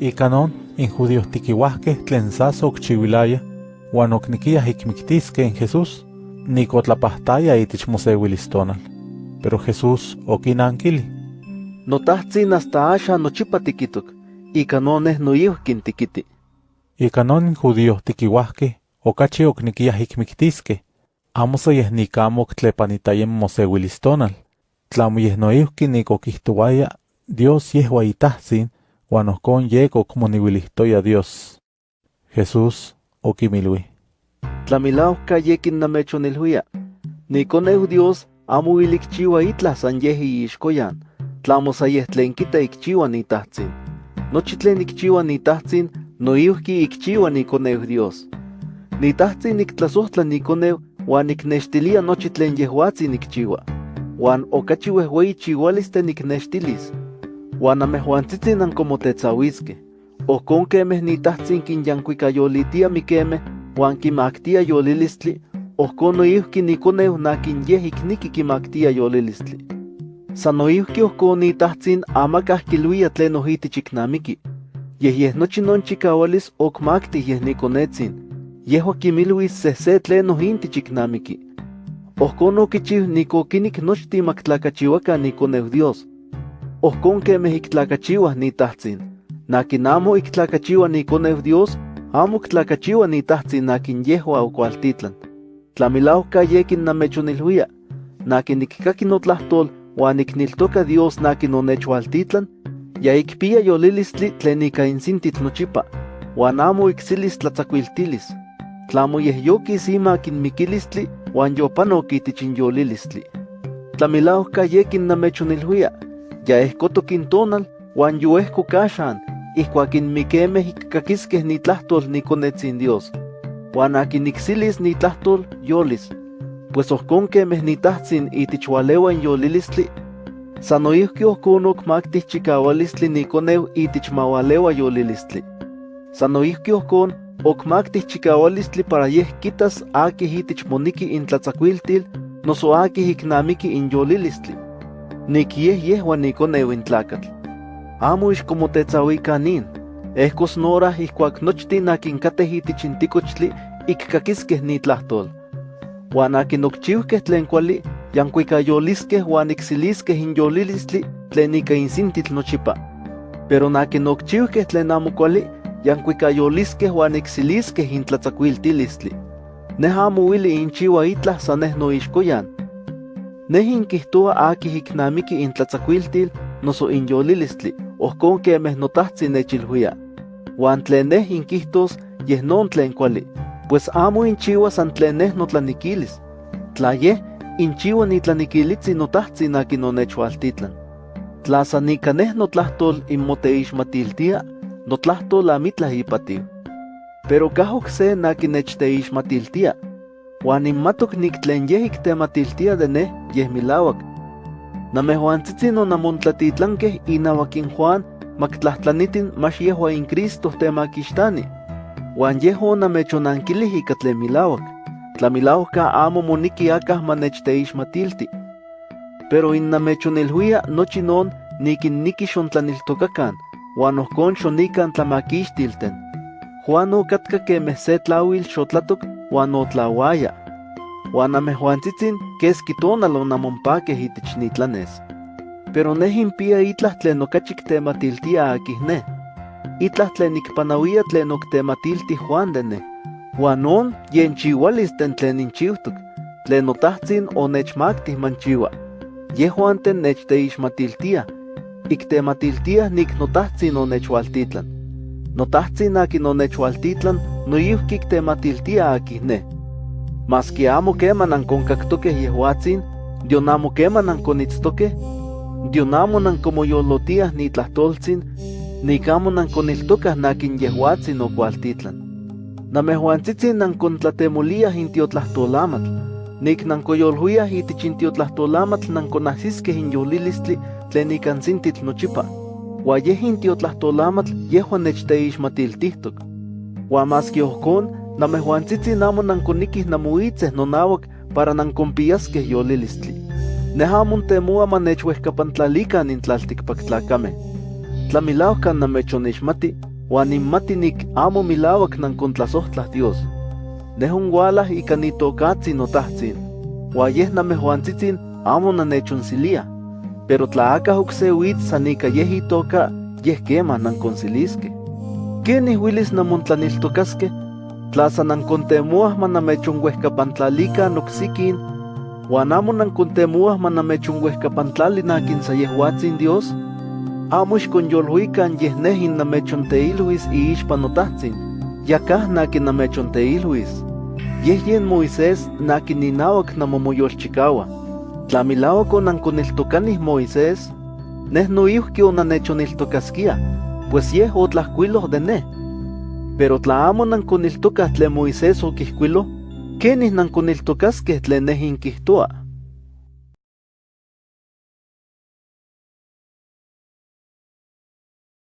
Ikanon in judíos tiquihuahqueh tlen saso okchiuilaya, uan okniquiyah ikmictisque en Jesús, nicotlapahtaia itich moseuilistonal. Pero Jesús okinankili. Notahtsin hasta asha nochipa tikitok, ikanoneh noyihkin tikiti. Ikanon in judíos tiquihuahqueh okachi okniquiyah ikmictisque, amo soyeh nikamo oktlepanitayem moseuilistonal, tlamo yeh noihki nikokihtuaya Dios yehua itahtzin, uan ohkon yek okmoniuilihtoya Dios. Jesús okimilui. Tlamilauka yekin namechonilhuia. Nikoneu Dios amo ilikchiwa itlah san yeh iixkoyan, tlamo sayeh tlen kita ikchiwa nitahtsin. Nochi tlen ikchiwa nitahtsin, noihki ikchiwa nikoneu Dios. Nitahtsin niktlasohtla nikoneu, uan niknextilia nochi tlen yehuatsin ikchiwa. Uan okachi wehwei chiwalis te. Uan amejuantzitzin ankomotetzawiskeh. Ohkon kemeh nitahtsin kinyankuikayolitia mikemeh, uan kimaktia yolilistli, ohkon noihki nikoneu nakin yeh ikniki kimaktia yolilistli. San noihki ohkon nitahtsin amakah kiluia tlen ohitich iknamiki. Yeh yeh nochi non chikawalis okmaktih yeh nikonetsin. Yehua kimiluis sehse tlen ohintich iknamiki. Ohkon okichiu nikokinik nochtin maktlakachiwakan nikoneu Dios. Ohkon kemeh iktlakachiwah nitahtsin. Nakin amo iktlakachiwa nikoneu Dios, amo iktlakachiwa nitahtsin nakin yehua okualtitlan. Tlamilauka yekin namechonilhuia. Nakin nikkaki notlahtol uan nikniltoka Dios nakin onechualtitlan, ya ikpia yolilistli tlen ika insintitl nochipa, uan amo iksilis tlatzakuiltilis. Tlamo yeh yokis ima kinmikilistli uan yopanok itich inyolilistli. Tlamilauka yekin namechonilhuia. Ya ehkotok intonal uan yoehkok axan, ihkuak inmikemeh ikkakiskeh nitlahtol nikonetzin Dios. Uan niksilis nitlahtol yolis. Pues ohkon kemeh nitahtsin itich walewa inyolilistli, san noihki ohkon okmaktih chikawalistli nikoneu itich mawalewa yolilistli. San noihki ohkon okmaktih chikawalistli para yeh kitas akih itich moniki intlatzakuiltil, noso akih iknamiki inyolilistli. Nik yeh yehua nikoneu intlakatl. Amo ixkomotetzawikan ehkos nora ihkuak nochtin akin kateh itich intikochtli ikkakiskeh nitlahtol. Uan akin okchiuhkeh tlen kuali, yankuikayoliskeh uan iksiliskeh inyolilistli tlen. Pero nakin okchiuhkeh tlen amo kuali, yankuikayoliskeh uan iksiliskeh intlatzakuiltilistli. Neh amo uili inchiwa itlah sa neh noixkoyan. Neh inkihtoa akih iknamiki intlatzakuiltil noso inyolilistli, ohkon kemeh notahtsin nechilhuia. Uan tlen neh inkihtos yeh non tlen kuali, pues amo inchiwa san tlen neh notlanikilis. Tla yeh, inchiwa nitlanikilitzi notahtsin akin onechualtitlan. Tla san ika neh notlahtol inmoteixmatiltia, notlahtol amitlah ipatiu. Pero kahok se nakin nechteixmatiltia, uan inmatok nik tlen yeh iktematiltia de neh yeh milawak. Namejuantzitzin onamontlatitlankeh inawak in Juan maktlahtlanitin max yehua in Cristo temakixtani. Uan yeh onamechonankilih ika tlen milawak. Tlamilauka amo moniki akah manechteixmatilti. Pero innamechonilhuia nochi non nikinniki xontlaniltokakan, uan ohkon xonikan tlamakixtilten. Juan okatka kemeh se tlauil uan otlauaya. Uan amejuantzitzin keski tonal onamonpakeh itich nitlanes. Pero neh impia itlah tlen okachi ktematiltia akih neh. Itlah tlen nikpanauia tlen oktematilti Juan de neh. Uan on yenchiualis ten tlen inchiutok, tlen notahtsin onechmaktih manchiua. Yehuanten nechteixmatiltia, iktematiltia nik notahtsin onechualtitlan. Notahtsin akin onechualtitlan, noihki iktematiltia akih neh. Maski amo keman ankonkaktokeh yehuatsin, dion amo keman ankonitztokeh, dion amo nankomoyolotiah nitlahtoltzin, nik amo nankoniltokah nakin yehuatsin okualtitlan. Namejuantzitzin nankontlatemoliah intiotlahtoolamatl, nik nankoyolhuiah itich intiotlahtoolamatl nankonahsiskeh inyolilistli tlen ikansintitl nochipa. Ua yeh intiotlahtoolamatl yehuan nechteixmatiltihtok. Ua maski ohkon, namejuantzitzin amo nankonikih namoitzeh nonauak para nankonpiaskeh yolilistli. Neh amo ntemoa manechwehkapantlalikan in tlaltikpaktlakame. Tlamilaukan namechonixmati, Juan inmatinik amo milawak nankontlasohtlah Dios. Nehun walah ika nitokatzi notahtzin. Wa yeh namehuantzitzin amo nanechonsilia. Pero tlaaka ukse witz sanika yeh itoka yeh nankonciliske. Kenih wilis namontlaniltokaske, tlaza nankontemuah manamechonhuehkapantlalica noksikin, Juan amo nankontemuah manamechonhuehkapantlali nakin sayehwatzin Dios, amo ixkonyolhuikan yeh nehin namechonteilhuis iixpa notahtzin, yakah nakin namechonteilhuis. Yeh yen Moisés nakin ninawak namomoyolchikawa. Tla milawak onankoniltokanih Moisés, neh noihki onanechoniltokaskia, pues yeh otlahkuiloh de neh. Pero tla amo nankoniltokah tlen Moisés okihkuiloh, kenih nankoniltokaskeh tlen neh inkihtoa.